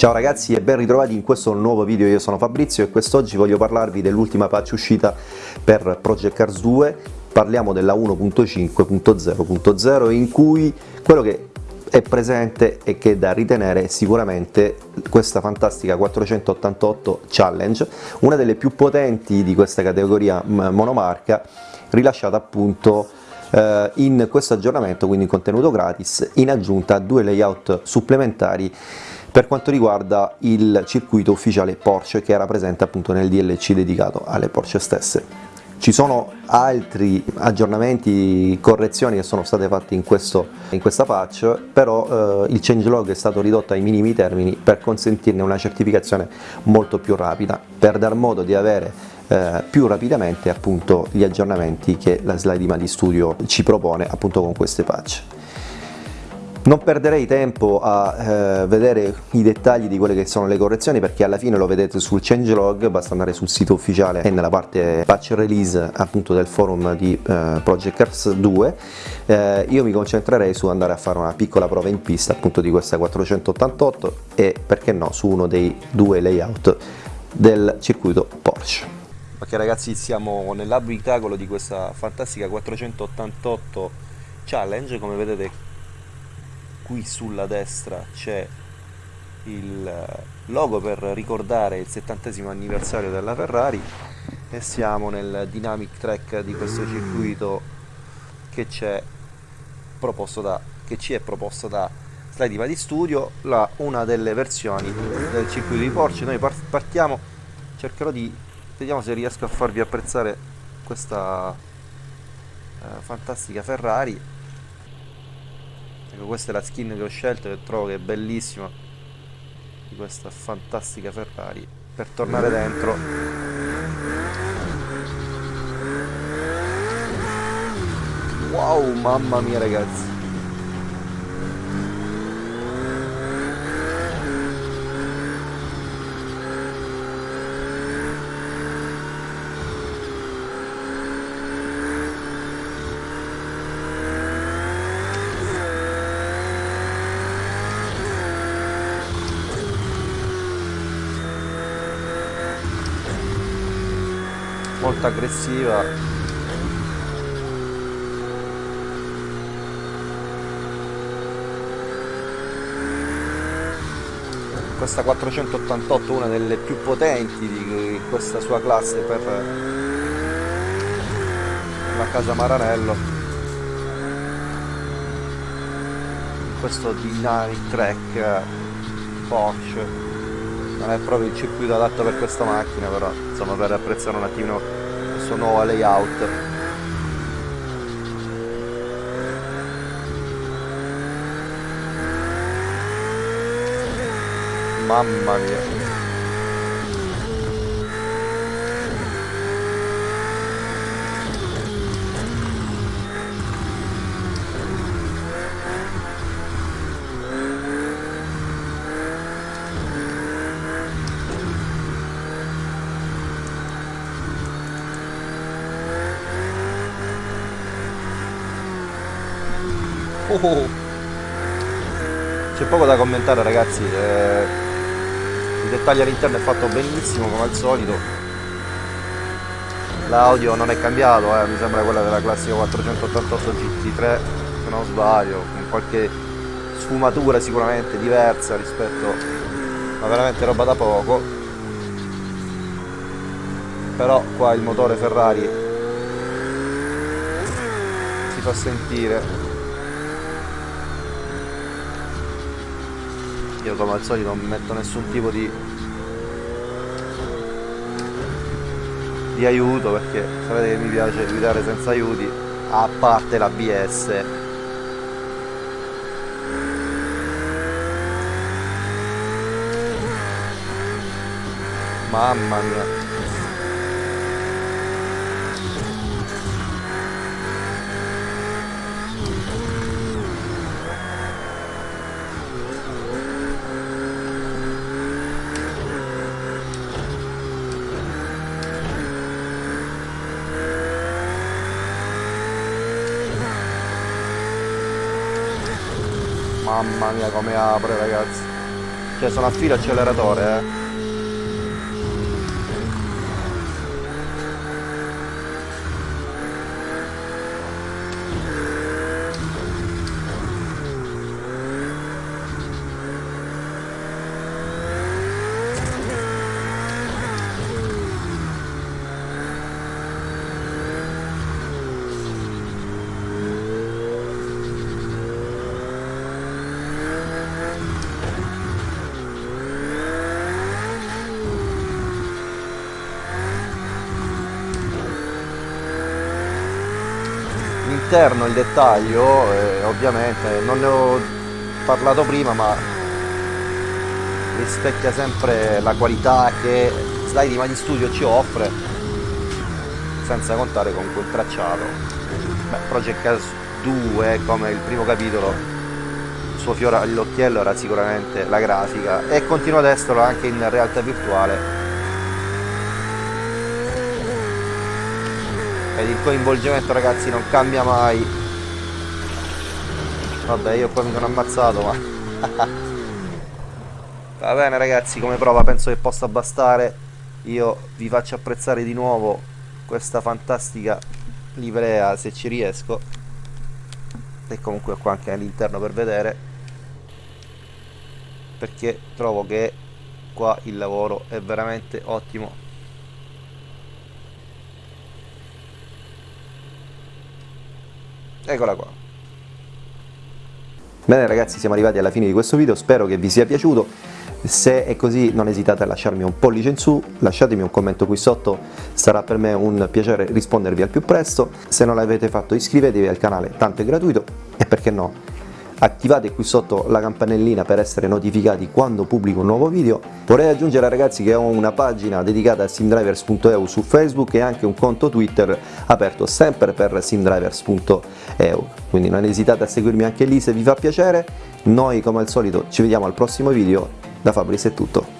Ciao ragazzi e ben ritrovati in questo nuovo video, io sono Fabrizio e quest'oggi voglio parlarvi dell'ultima patch uscita per Project Cars 2 parliamo della 1.5.0.0 in cui quello che è presente e che è da ritenere sicuramente questa fantastica 488 Challenge, una delle più potenti di questa categoria monomarca, rilasciata appunto eh, in questo aggiornamento, quindi in contenuto gratis, in aggiunta a due layout supplementari per quanto riguarda il circuito ufficiale Porsche che era presente appunto nel DLC dedicato alle Porsche stesse. Ci sono altri aggiornamenti, correzioni che sono state fatte in, questo, in questa patch, però eh, il changelog è stato ridotto ai minimi termini per consentirne una certificazione molto più rapida, per dar modo di avere eh, più rapidamente appunto gli aggiornamenti che la slide di Studio ci propone appunto con queste patch. Non perderei tempo a eh, vedere i dettagli di quelle che sono le correzioni perché alla fine lo vedete sul changelog, basta andare sul sito ufficiale e nella parte patch release appunto del forum di eh, Project Cars 2 eh, io mi concentrerei su andare a fare una piccola prova in pista appunto di questa 488 e perché no su uno dei due layout del circuito Porsche. Ok ragazzi siamo nell'abitacolo di questa fantastica 488 Challenge come vedete qui sulla destra c'è il logo per ricordare il settantesimo anniversario della Ferrari e siamo nel dynamic track di questo circuito che, da, che ci è proposto da Slide di Studio la, una delle versioni del circuito di Porsche. Noi partiamo cercherò di vediamo se riesco a farvi apprezzare questa eh, fantastica Ferrari ecco questa è la skin che ho scelto che trovo che è bellissima di questa fantastica Ferrari per tornare dentro. Wow mamma mia ragazzi molto aggressiva. Questa 488 una delle più potenti di questa sua classe per la casa Maranello. Questo dynamic track Porsche non è proprio il circuito adatto per questa macchina però insomma per apprezzare un attimino questo nuovo layout. Mamma mia Oh. C'è poco da commentare ragazzi, eh, il dettaglio all'interno è fatto benissimo come al solito. L'audio non è cambiato, eh, mi sembra quella della classica 488 GT3, se non sbaglio, con qualche sfumatura sicuramente diversa rispetto, ma veramente roba da poco. Però qua il motore Ferrari si fa sentire io come al solito non metto nessun tipo di di aiuto perché sapete che mi piace guidare senza aiuti a parte l'ABS mamma mia Mamma mia come apre ragazzi cioè sono a filo acceleratore eh. L'interno, il dettaglio, eh, ovviamente non ne ho parlato prima ma rispecchia sempre la qualità che Slide Mani Studio ci offre senza contare con quel tracciato. Beh, Project Cars 2 come il primo capitolo il suo fiore all'occhiello era sicuramente la grafica e continua ad esserlo anche in realtà virtuale ed il coinvolgimento ragazzi non cambia mai. Vabbè io qua mi sono ammazzato ma va bene ragazzi come prova penso che possa bastare. Io vi faccio apprezzare di nuovo questa fantastica livrea se ci riesco. E comunque qua anche all'interno per vedere. Perché trovo che qua il lavoro è veramente ottimo eccola qua. Bene ragazzi siamo arrivati alla fine di questo video. Spero che vi sia piaciuto. Se è così non esitate a lasciarmi un pollice in su. Lasciatemi un commento qui sotto. Sarà per me un piacere rispondervi al più presto. Se non l'avete fatto iscrivetevi al canale tanto è gratuito. E perché no attivate qui sotto la campanellina per essere notificati quando pubblico un nuovo video. Vorrei aggiungere ragazzi che ho una pagina dedicata a simdrivers.eu su facebook e anche un conto twitter aperto sempre per simdrivers.eu quindi non esitate a seguirmi anche lì se vi fa piacere. Noi come al solito ci vediamo al prossimo video. Da Fabris è tutto